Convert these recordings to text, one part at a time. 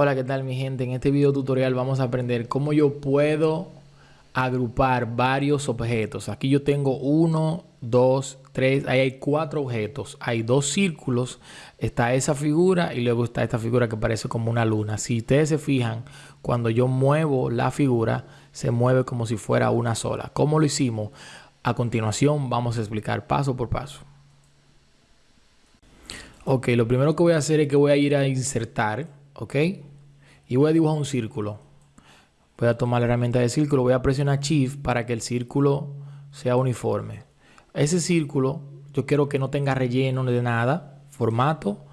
Hola, ¿qué tal mi gente? En este video tutorial vamos a aprender cómo yo puedo agrupar varios objetos. Aquí yo tengo uno, dos, tres, ahí hay cuatro objetos. Hay dos círculos, está esa figura y luego está esta figura que parece como una luna. Si ustedes se fijan, cuando yo muevo la figura, se mueve como si fuera una sola. ¿Cómo lo hicimos? A continuación vamos a explicar paso por paso. Ok, lo primero que voy a hacer es que voy a ir a insertar ¿ok? Y voy a dibujar un círculo. Voy a tomar la herramienta de círculo, voy a presionar Shift para que el círculo sea uniforme. Ese círculo yo quiero que no tenga relleno de nada. Formato,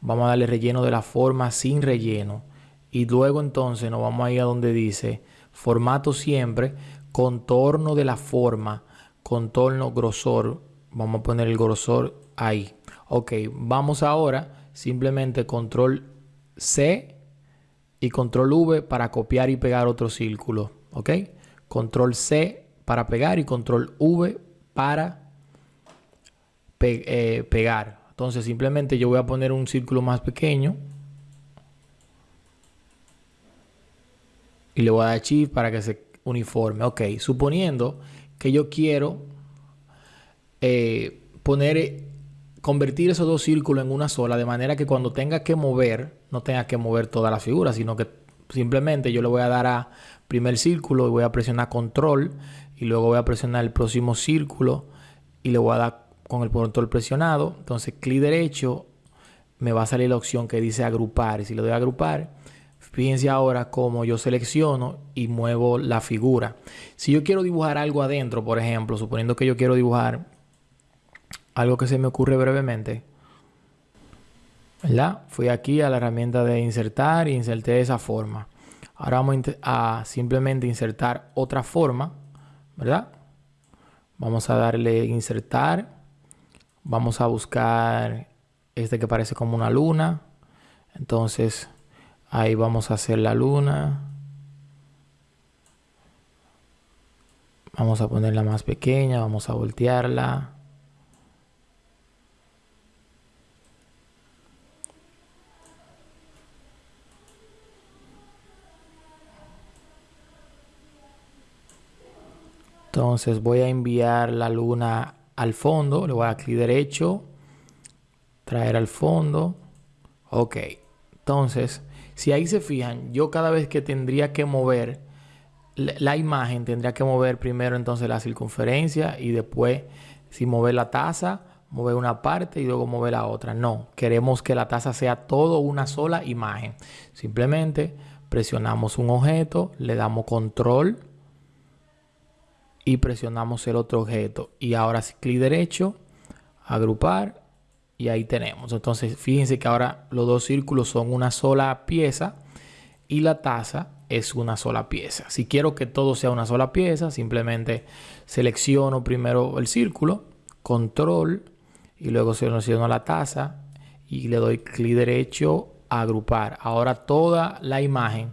vamos a darle relleno de la forma sin relleno. Y luego entonces nos vamos a ir a donde dice formato siempre, contorno de la forma, contorno grosor. Vamos a poner el grosor ahí. Ok, vamos ahora simplemente control C y control V para copiar y pegar otro círculo. ¿Ok? Control C para pegar y control V para eh, pegar. Entonces simplemente yo voy a poner un círculo más pequeño. Y le voy a dar Shift para que se uniforme. Ok, suponiendo que yo quiero eh, poner convertir esos dos círculos en una sola, de manera que cuando tenga que mover, no tenga que mover toda la figura, sino que simplemente yo le voy a dar a primer círculo y voy a presionar control y luego voy a presionar el próximo círculo y le voy a dar con el control presionado. Entonces, clic derecho, me va a salir la opción que dice agrupar. Y si le doy a agrupar, fíjense ahora cómo yo selecciono y muevo la figura. Si yo quiero dibujar algo adentro, por ejemplo, suponiendo que yo quiero dibujar algo que se me ocurre brevemente. ¿Verdad? Fui aquí a la herramienta de insertar y inserté esa forma. Ahora vamos a simplemente insertar otra forma, ¿verdad? Vamos a darle insertar. Vamos a buscar este que parece como una luna. Entonces, ahí vamos a hacer la luna. Vamos a ponerla más pequeña, vamos a voltearla. Entonces voy a enviar la luna al fondo. Le voy a dar clic derecho. Traer al fondo. Ok. Entonces, si ahí se fijan, yo cada vez que tendría que mover la imagen, tendría que mover primero entonces la circunferencia y después, si mover la taza, mover una parte y luego mover la otra. No, queremos que la taza sea todo una sola imagen. Simplemente presionamos un objeto, le damos control y presionamos el otro objeto. Y ahora clic derecho, agrupar y ahí tenemos. Entonces fíjense que ahora los dos círculos son una sola pieza y la taza es una sola pieza. Si quiero que todo sea una sola pieza, simplemente selecciono primero el círculo, control y luego selecciono la taza y le doy clic derecho a agrupar. Ahora toda la imagen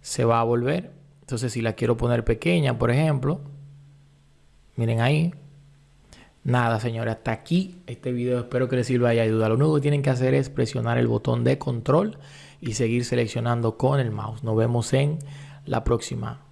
se va a volver. Entonces si la quiero poner pequeña, por ejemplo, Miren ahí. Nada, señores, hasta aquí este video. Espero que les sirva y ayuda. Lo único que tienen que hacer es presionar el botón de control y seguir seleccionando con el mouse. Nos vemos en la próxima.